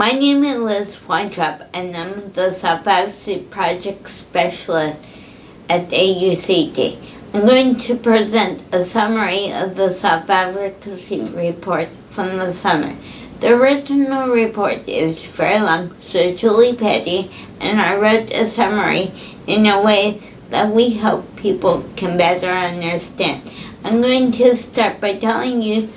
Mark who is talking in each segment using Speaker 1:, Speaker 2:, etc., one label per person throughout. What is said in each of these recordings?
Speaker 1: My name is Liz Weintraub and I'm the Self-Advocacy Project Specialist at AUCD. I'm going to present a summary of the Self-Advocacy Report from the summit. The original report is very long, so Julie Petty and I wrote a summary in a way that we hope people can better understand. I'm going to start by telling you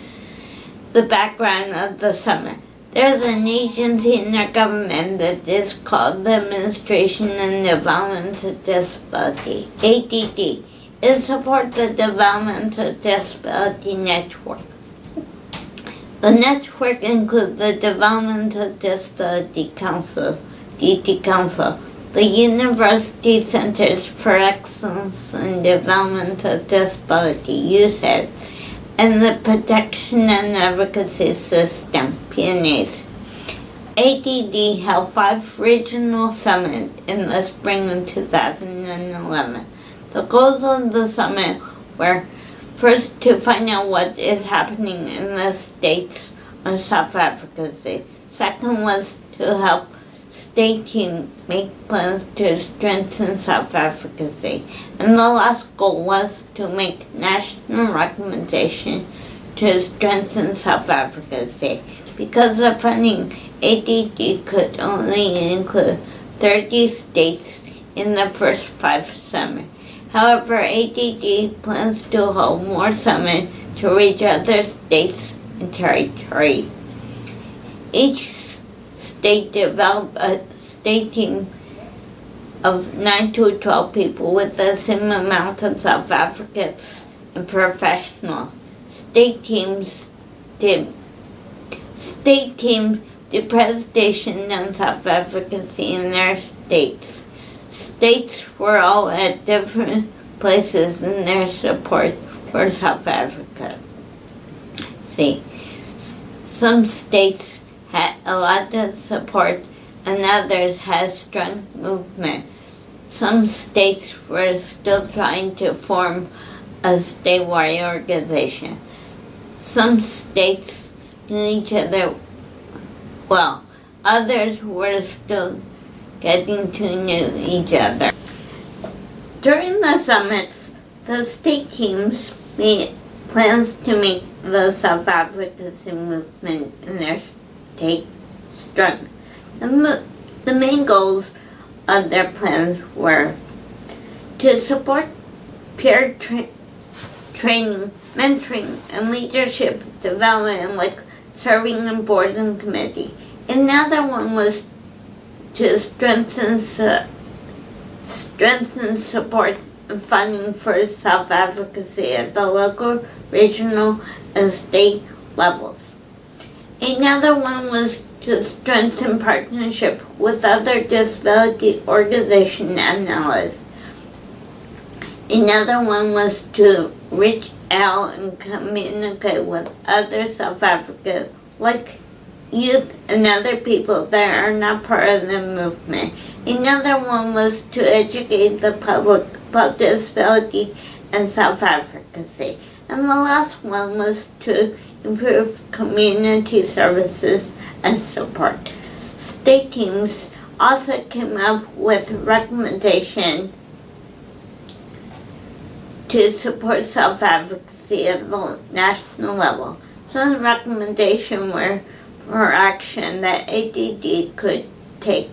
Speaker 1: the background of the summit. There's an agency in our government that is called the Administration and Development of Disability, ADD. It supports the Development of Disability Network. The network includes the Development of Disability Council, DD Council, the University Centers for Excellence in Development of Disability, UCEDD, and the Protection and Advocacy System, PNAS. ADD held five regional summits in the spring of 2011. The goals of the summit were first to find out what is happening in the states on self-advocacy. Second was to help state teams make plans to strengthen self-advocacy. And the last goal was to make national recommendations to strengthen self-advocacy. Because of funding, ADD could only include 30 states in the first five summits. However, ADD plans to hold more summits to reach other states and territories. Each state developed a state team of 9 to 12 people with the same amount of self-advocates and professionals. State teams did state teams did presentation on self-advocacy in their states. States were all at different places in their support for South Africa. See, some states had a lot of support and others had strong movement. Some states were still trying to form a statewide organization. Some states each other well. Others were still getting to know each other. During the summits, the state teams made plans to make the self-advocacy movement in their state strong. The, the main goals of their plans were to support peer tra training, mentoring, and leadership development like serving in boards and committees. Another one was to strengthen strengthen support and funding for self-advocacy at the local, regional, and state levels. Another one was to strengthen partnership with other disability organizations and allies. Another one was to reach out and communicate with other self-advocates like youth and other people that are not part of the movement. Another one was to educate the public about disability and self-advocacy. And the last one was to improve community services and support. State teams also came up with recommendations to support self-advocacy at the national level. Some recommendations were for action that ADD could take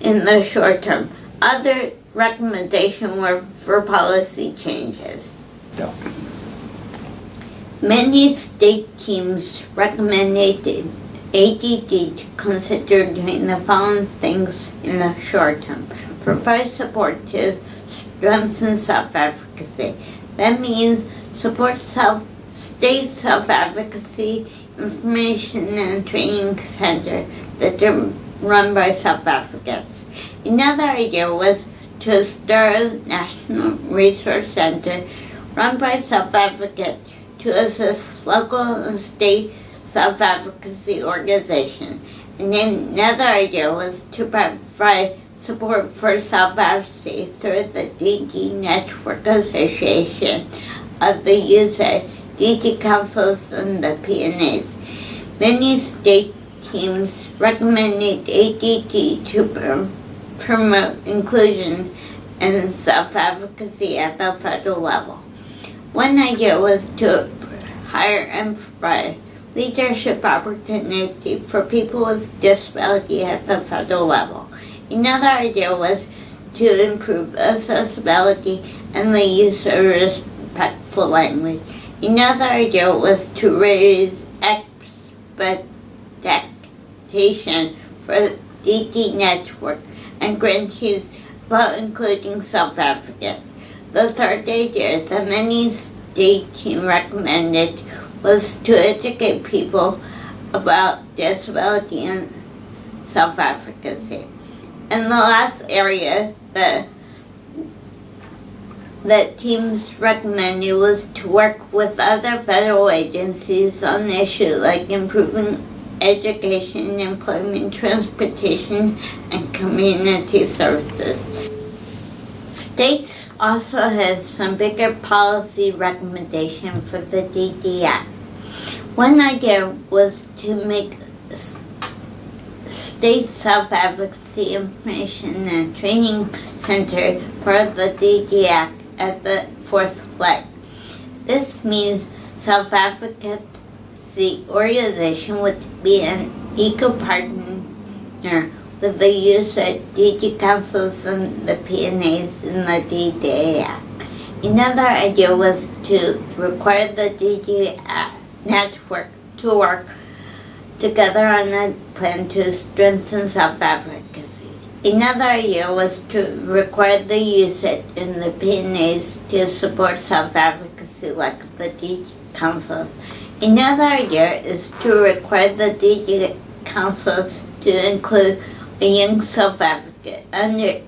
Speaker 1: in the short term. Other recommendations were for policy changes. Yeah. Many state teams recommended ADD to consider doing the following things in the short term. Provide support to strengthen self-advocacy. That means support self state self-advocacy information and training center that are run by Africans. Another idea was to start a national resource center run by Africans to assist local and state self-advocacy organizations. And then another idea was to provide support for self-advocacy through the DD Network Association of the user DT councils and the PNAs. Many state teams recommended ADD to prom- promote inclusion and self-advocacy at the federal level. One idea was to hire and provide leadership opportunity for people with disability at the federal level. Another idea was to improve accessibility and the use of respectful language. Another idea was to raise expectation for the DD network and grantees about including self-advocates. The third idea that many state team recommended was to educate people about disability and self-advocacy. And the last area that that teams recommended was to work with other federal agencies on issues like improving education, employment, transportation, and community services. States also had some bigger policy recommendation for the DD Act. One idea was to make state self-advocacy information and training center for the DD Act at the fourth leg. This means self-advocacy organization would be an eco partner with the use of DD councils and the PNAs in the DDA Act. Another idea was to require the DD network to work together on a plan to strengthen self-advocacy. Another idea was to require the usage in the PNAs to support self-advocacy like the DD Council. Another idea is to require the DD Council to include a young self-advocate under,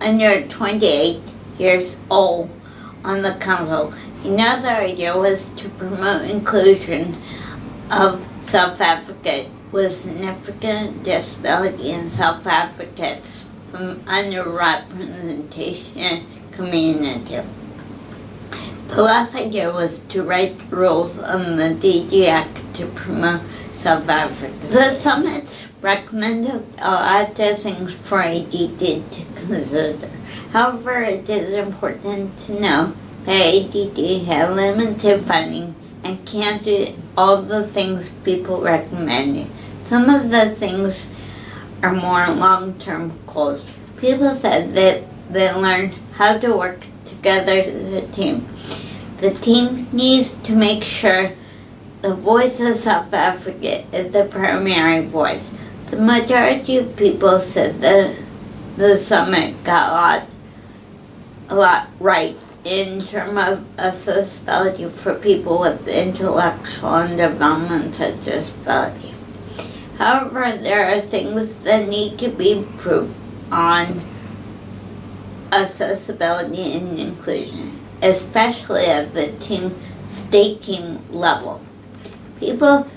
Speaker 1: under 28 years old on the council. Another idea was to promote inclusion of self-advocate with significant disability and self-advocates from underrepresentation community. The last idea was to write rules on the DD Act to promote self-advocacy. The summits recommended a lot of things for ADD to consider. However, it is important to know that ADD has limited funding and can't do all the things people recommend. Some of the things are more long-term goals. People said that they learned how to work together as a team. The team needs to make sure the voice of South Africa is the primary voice. The majority of people said that the summit got a lot, a lot right in terms of accessibility for people with intellectual and developmental disability. However, there are things that need to be improved on accessibility and inclusion, especially at the team, state team level. People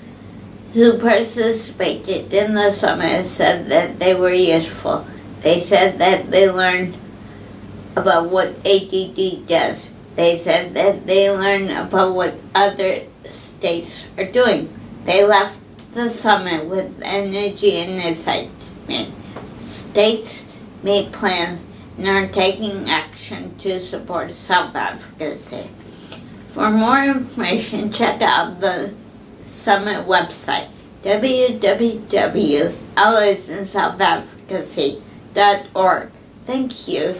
Speaker 1: who participated in the summit said that they were useful. They said that they learned about what ADD does. They said that they learn about what other states are doing. They left the summit with energy and excitement. States made plans and are taking action to support self-advocacy. For more information, check out the summit website, www.alliesandselfadvocacy.org. Thank you.